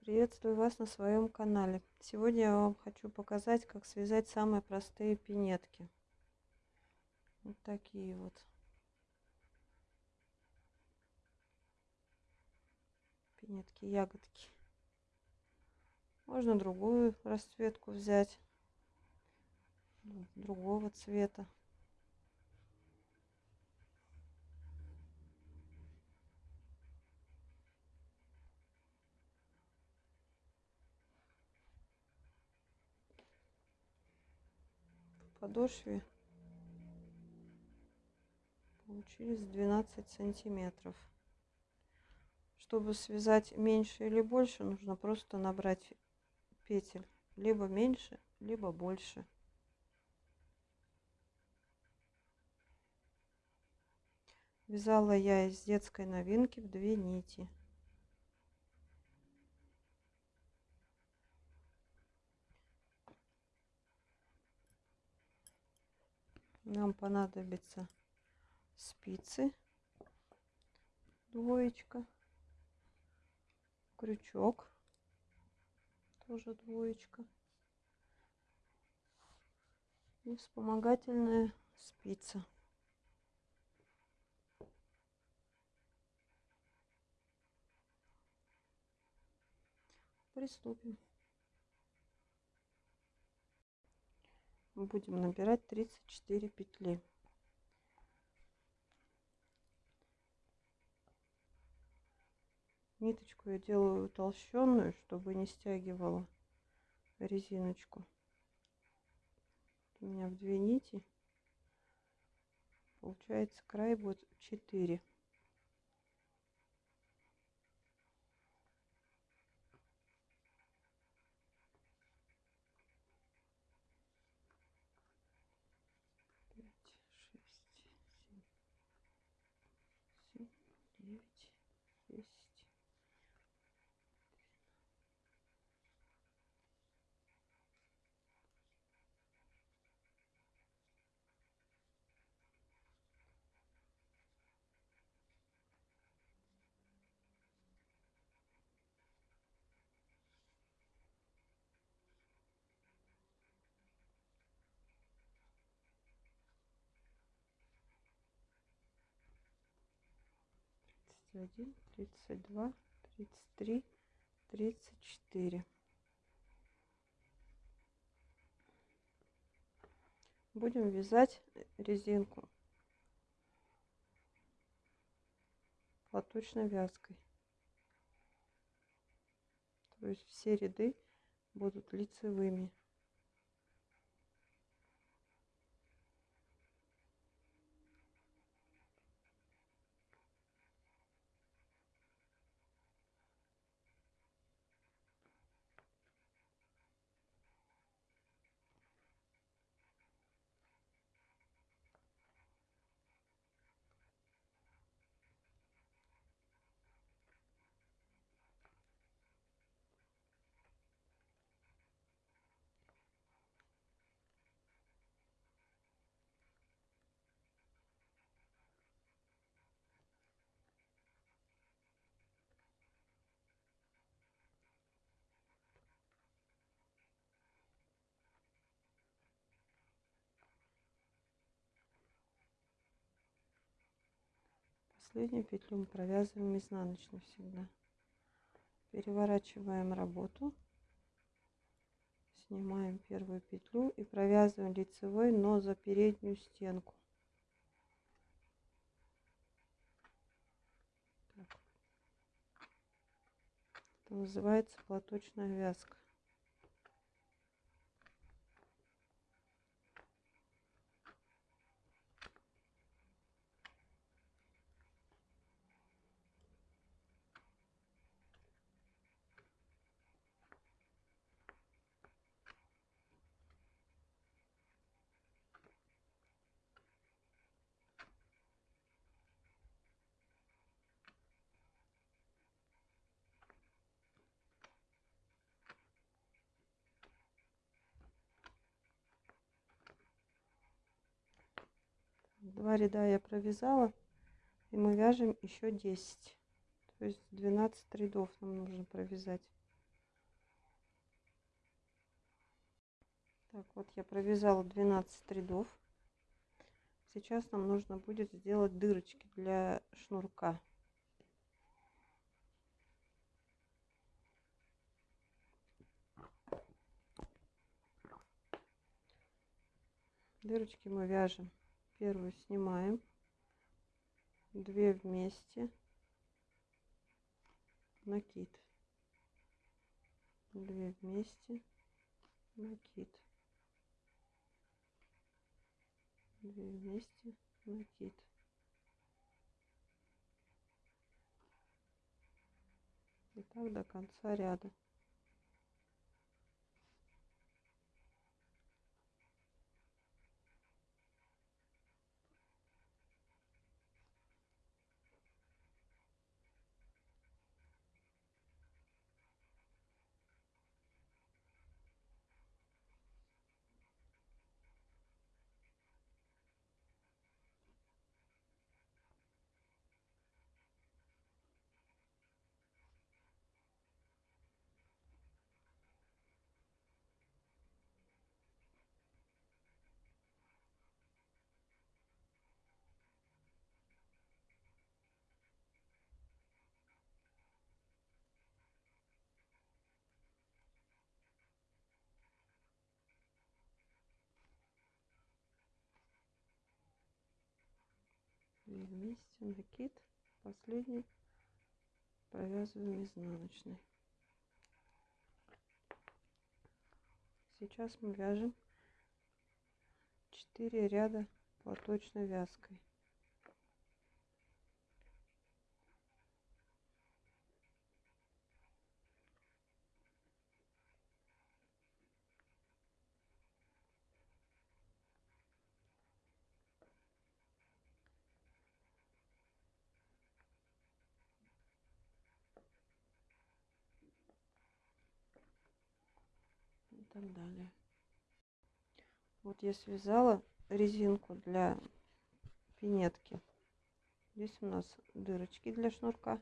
Приветствую вас на своем канале. Сегодня я вам хочу показать, как связать самые простые пинетки. Вот такие вот. Пинетки, ягодки. Можно другую расцветку взять. Другого цвета. Подошве получились 12 сантиметров. Чтобы связать меньше или больше нужно просто набрать петель. Либо меньше либо больше. Вязала я из детской новинки в две нити нам понадобится спицы. Двоечка. Крючок. Тоже двоечка. И вспомогательная спица. Приступим будем набирать 34 петли. Ниточку я делаю толщенную чтобы не стягивала резиночку. У меня в две нити. Получается край будет 4 один тридцать два тридцать три тридцать четыре. Будем вязать резинку платочной вязкой. То есть все ряды будут лицевыми последнюю петлю мы провязываем изнаночной всегда. Переворачиваем работу снимаем первую петлю и провязываем лицевой но за переднюю стенку. Так. это называется платочная вязка Два ряда я провязала и мы вяжем еще 10 то есть 12 рядов нам нужно провязать. Так вот я провязала 12 рядов. Сейчас нам нужно будет сделать дырочки для шнурка. Дырочки мы вяжем. Первую снимаем, две вместе, накид, две вместе, накид. две вместе. Накид. И так до конца ряда две вместе накид последний провязываем изнаночной. Сейчас мы вяжем 4 ряда платочной вязкой так далее. Вот я связала резинку для пинетки. Здесь у нас дырочки для шнурка.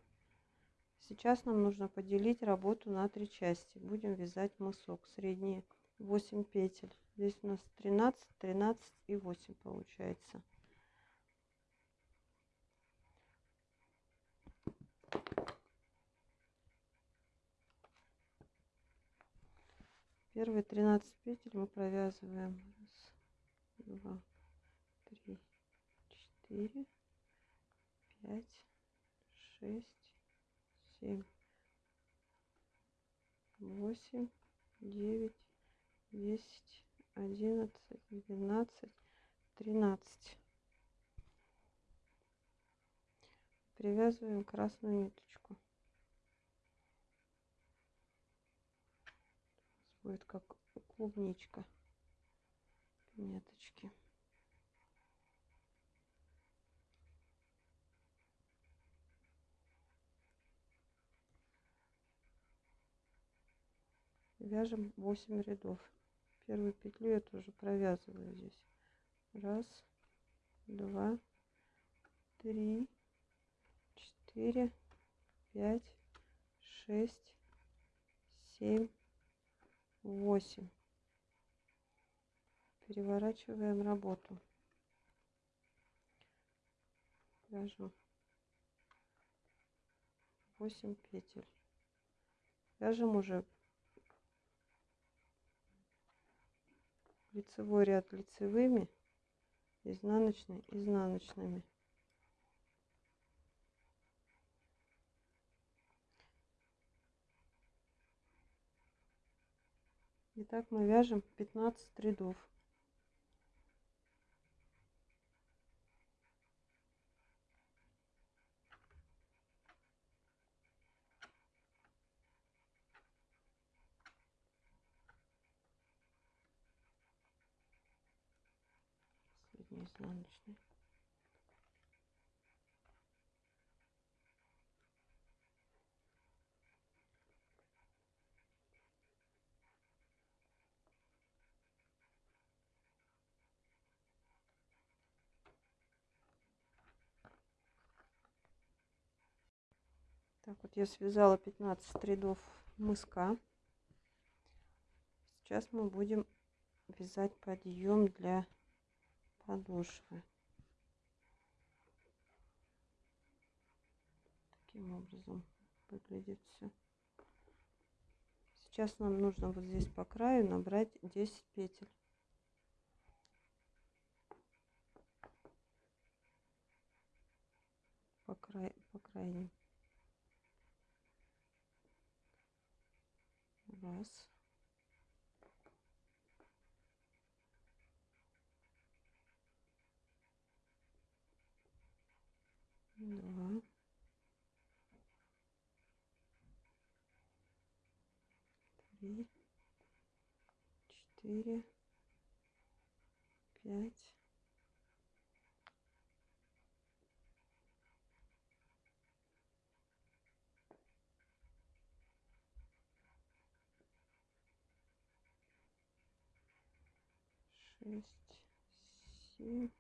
Сейчас нам нужно поделить работу на три части. Будем вязать мысок. Средние 8 петель. Здесь у нас 13, 13 и 8 получается. Первые 13 петель мы провязываем. Раз, два, три, четыре, пять, шесть, семь, восемь, девять, десять, одиннадцать, двенадцать, тринадцать. Привязываем красную ниточку. Будет как клубничка пинеточки. Вяжем 8 рядов. Первую петлю я тоже провязываю здесь. Раз, два, три, четыре, пять, шесть, семь, восемь. Переворачиваем работу. Вяжем 8 петель. Вяжем уже лицевой ряд лицевыми изнаночный изнаночными Итак, мы вяжем 15 рядов. Последний изнаночный. Так вот я связала 15 рядов мыска. Сейчас мы будем вязать подъем для подошвы. Таким образом выглядит все. Сейчас нам нужно вот здесь по краю набрать 10 петель. По, край, по крайним. Раз. Два. Три. Четыре. Пять. Шесть, семь,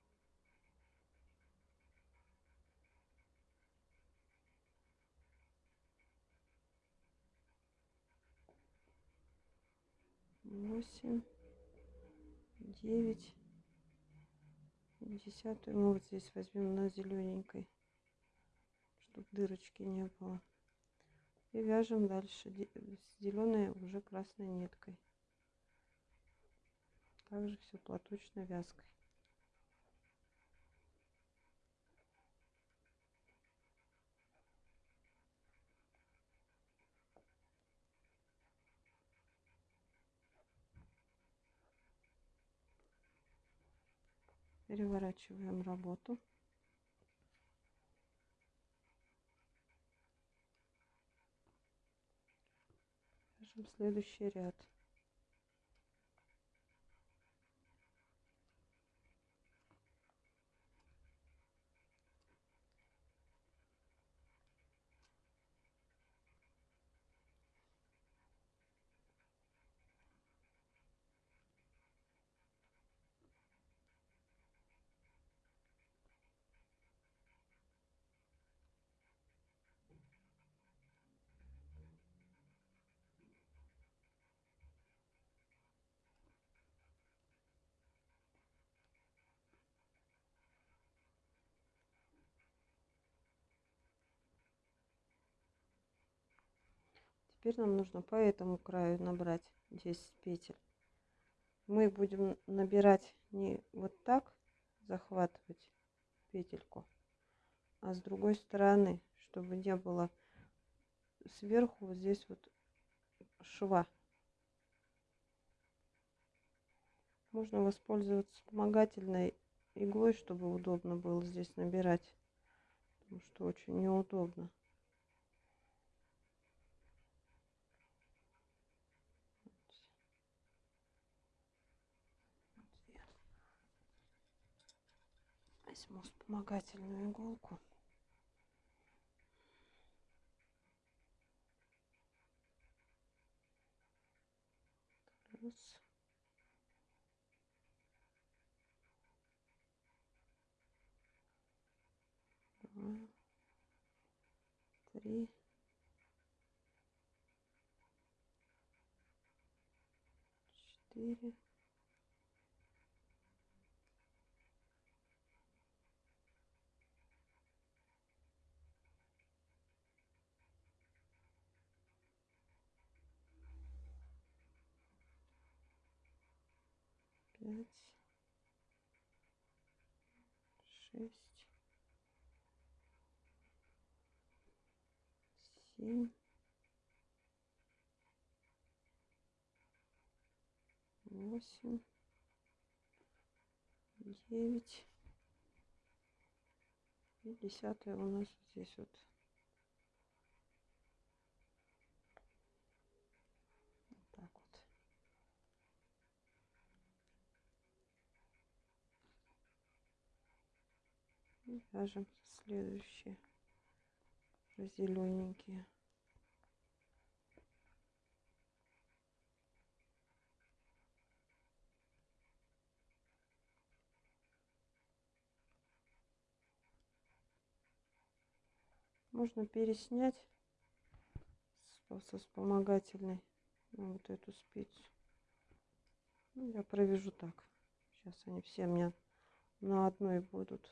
восемь, девять, десятую мы вот здесь возьмем на зелененькой, чтобы дырочки не было. И вяжем дальше зеленой уже красной ниткой. Также все платочной вязкой. Переворачиваем работу. Вяжем следующий ряд. Теперь нам нужно по этому краю набрать 10 петель. Мы будем набирать не вот так, захватывать петельку, а с другой стороны, чтобы не было сверху вот здесь вот шва. Можно воспользоваться вспомогательной иглой, чтобы удобно было здесь набирать, потому что очень неудобно. Возьму вспомогательную иголку. Раз. Два. Три. Четыре. Пять, шесть, семь, восемь, девять. И десятая у нас здесь вот И вяжем следующие зелененькие. Можно переснять со вспомогательной на вот эту спицу. Ну, я провяжу так. Сейчас они все у меня на одной будут.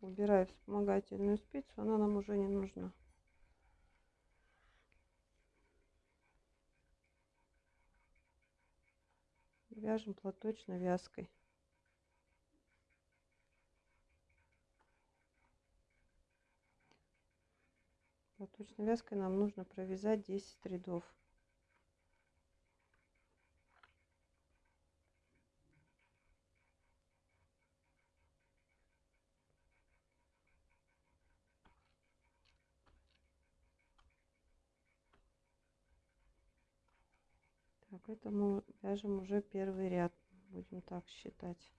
Убираю вспомогательную спицу, она нам уже не нужна. Вяжем платочной вязкой. Платочной вязкой нам нужно провязать 10 рядов. Так, это мы вяжем уже первый ряд. Будем так считать.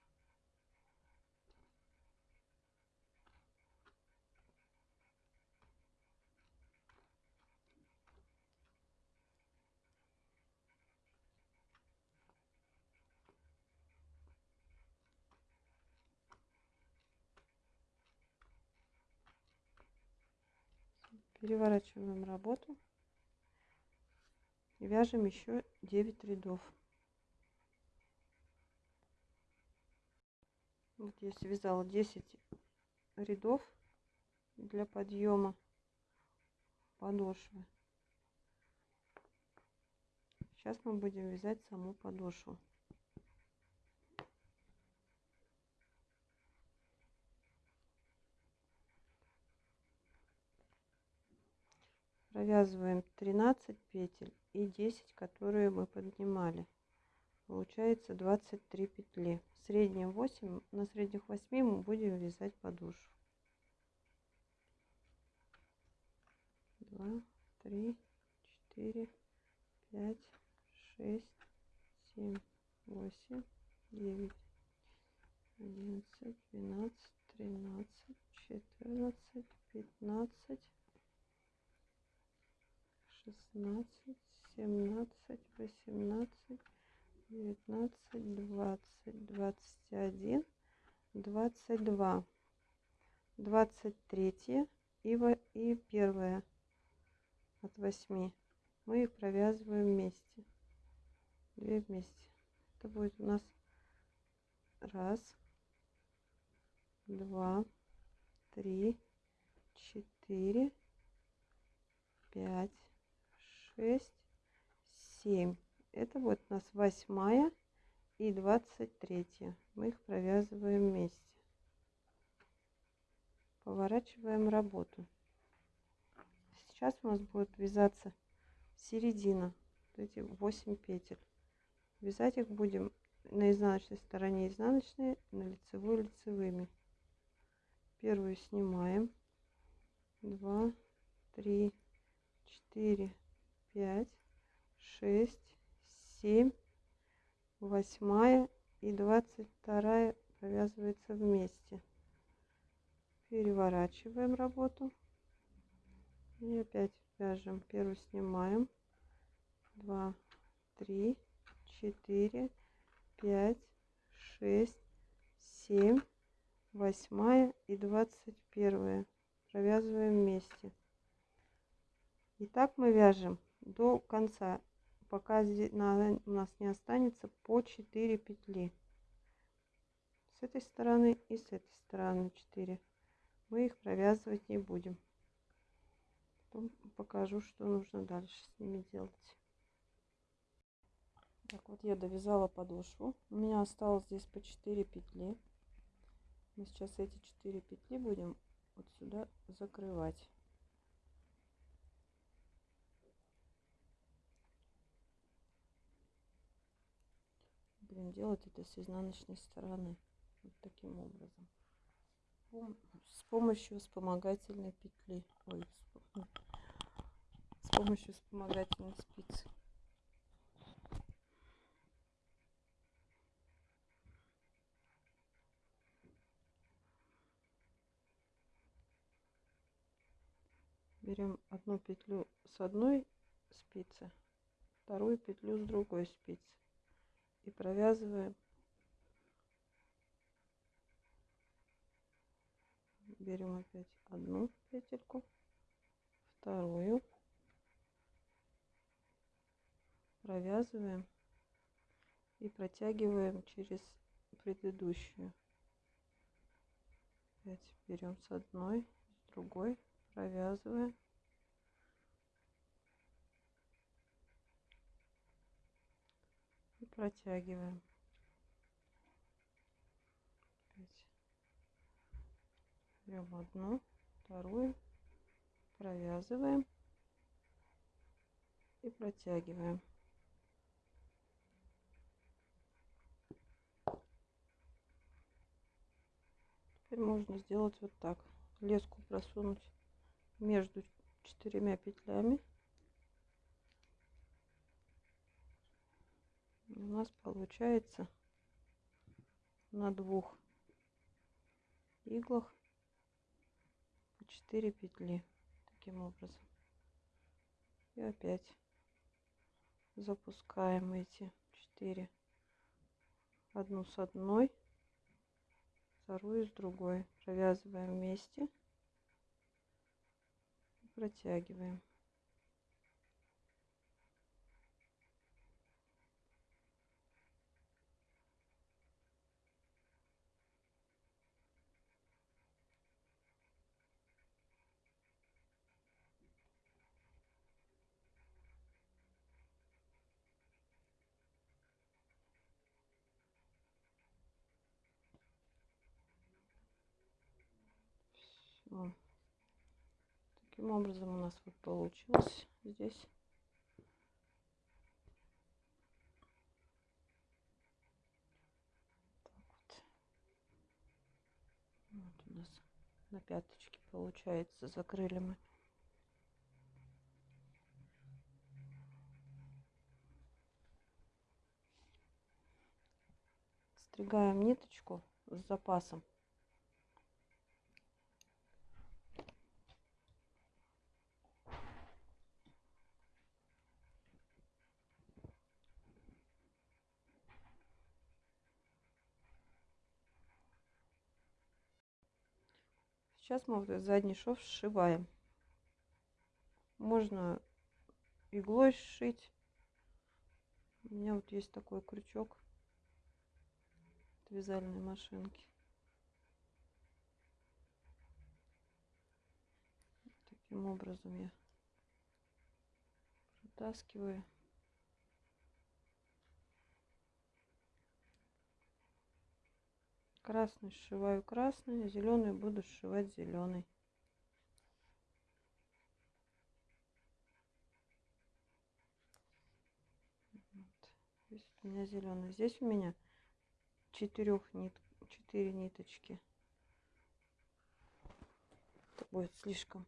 Переворачиваем работу и вяжем еще 9 рядов. Вот я связала 10 рядов для подъема подошвы. Сейчас мы будем вязать саму подошву. Провязываем 13 петель и 10 которые мы поднимали. Получается 23 петли. В среднем 8 на средних 8 мы будем вязать подошву 2 3 4 5 6 7 8 9 11 12 13 14 15 шестнадцать, семнадцать, восемнадцать, девятнадцать, двадцать, двадцать один, двадцать два, двадцать третье и, и первое от восьми. Мы их провязываем вместе. Две вместе. Это будет у нас раз, два, три, четыре, пять, шесть, семь. Это вот у нас восьмая и двадцать третья. Мы их провязываем вместе. Поворачиваем работу. Сейчас у нас будет вязаться середина. Эти 8 петель. Вязать их будем на изнаночной стороне изнаночные, на лицевой лицевыми. Первую снимаем. Два, три, четыре, пять, шесть, семь, восьмая и двадцать вторая провязывается вместе. Переворачиваем работу. И опять вяжем. Первую снимаем. Два, три, четыре, пять, шесть, семь, восьмая и двадцать первая. Провязываем вместе. И так мы вяжем до конца, пока у нас не останется по 4 петли. С этой стороны и с этой стороны 4. Мы их провязывать не будем. Потом покажу, что нужно дальше с ними делать. Так вот я довязала подошву. У меня осталось здесь по 4 петли. Мы сейчас эти 4 петли будем вот сюда закрывать. Будем делать это с изнаночной стороны. Вот таким образом. С помощью вспомогательной петли. Ой с помощью вспомогательной спицы. Берем одну петлю с одной спицы вторую петлю с другой спицы и провязываем. Берем опять одну петельку вторую. Провязываем и протягиваем через предыдущую. Опять берем с одной с другой провязываем протягиваем. Берем одну вторую провязываем и протягиваем. Теперь можно сделать вот так. Леску просунуть между четырьмя петлями у нас получается на двух иглах по 4 петли таким образом. И опять запускаем эти 4 одну с одной вторую с другой. Провязываем вместе протягиваем. Все. Таким образом у нас вот получилось здесь. Вот у нас на пяточке получается закрыли мы. Стригаем ниточку с запасом. Сейчас мы вот задний шов сшиваем. Можно иглой сшить. У меня вот есть такой крючок от вязальной машинки. Таким образом я протаскиваю. Красный сшиваю красный зеленый буду сшивать зеленый здесь у меня зеленый здесь у меня четырех нит четыре ниточки. Это будет слишком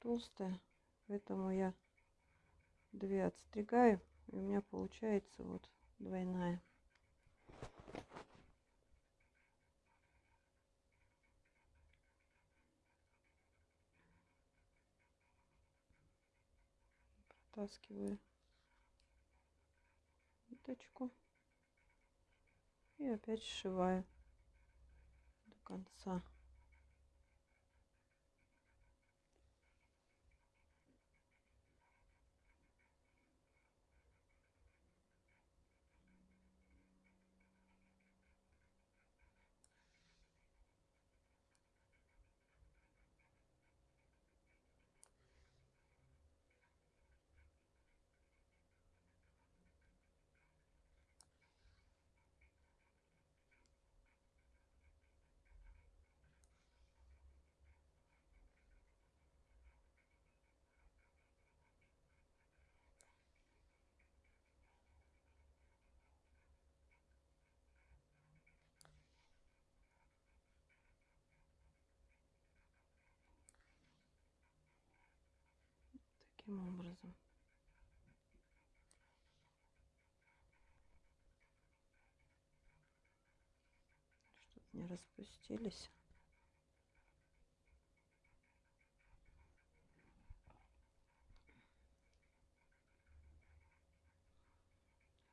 толстая поэтому я две отстригаю и у меня получается вот двойная протаскиваю ниточку. И опять сшиваю до конца таким образом. Чтобы не распустились.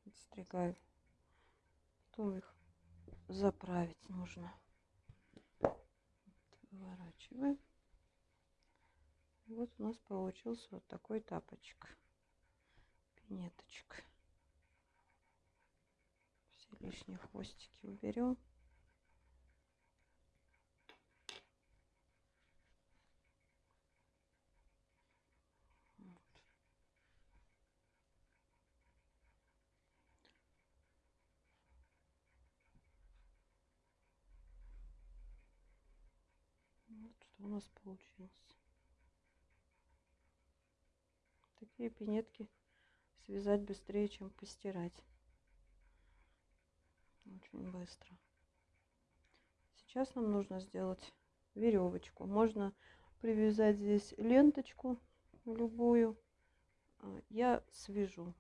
Отстригаю. Потом их заправить нужно. Выворачиваем. Вот у нас получился вот такой тапочек. Пинеточка. Все лишние хвостики уберем. Вот что у нас получилось. Такие пинетки связать быстрее, чем постирать. Очень быстро. Сейчас нам нужно сделать веревочку. Можно привязать здесь ленточку любую. А, я свяжу.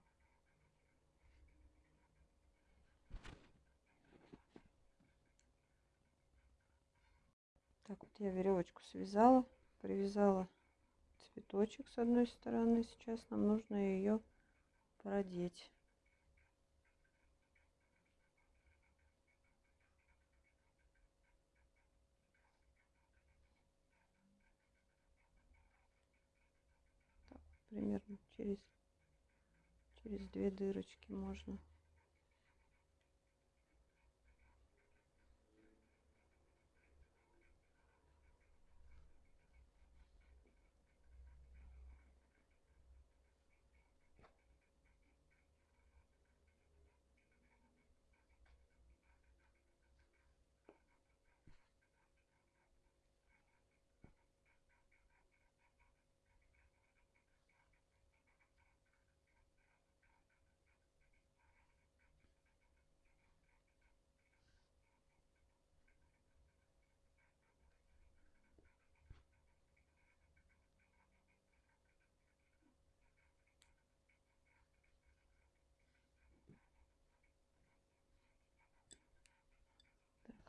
Так вот я веревочку связала, привязала цветочек с одной стороны. Сейчас нам нужно ее продеть. Примерно через через две дырочки можно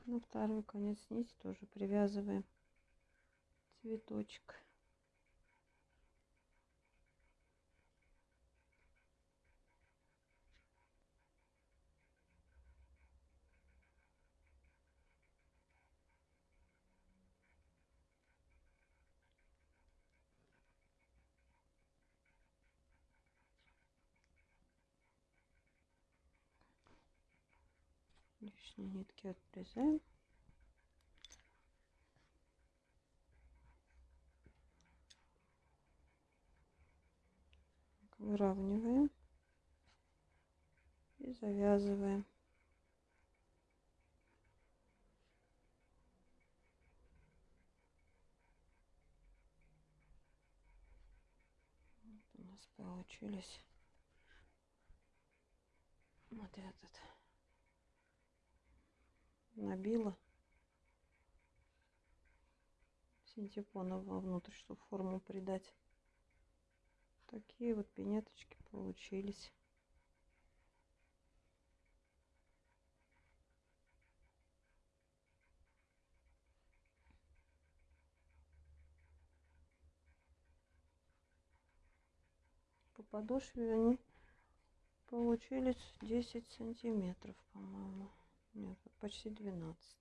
на второй конец нити тоже привязываем. Цветочек лишние нитки отрезаем. Выравниваем и завязываем. Вот у нас получились вот этот набила синтепона вовнутрь, чтобы форму придать. Такие вот пинеточки получились. По подошве они получились 10 сантиметров, по-моему. Нет, почти 12.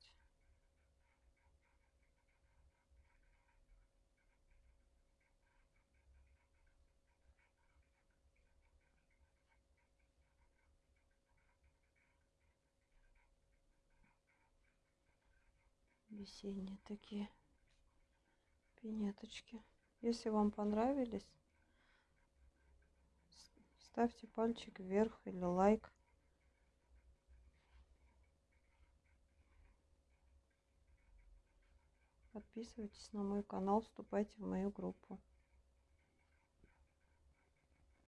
весенние такие пинеточки. Если вам понравились, ставьте пальчик вверх или лайк. Подписывайтесь на мой канал, вступайте в мою группу.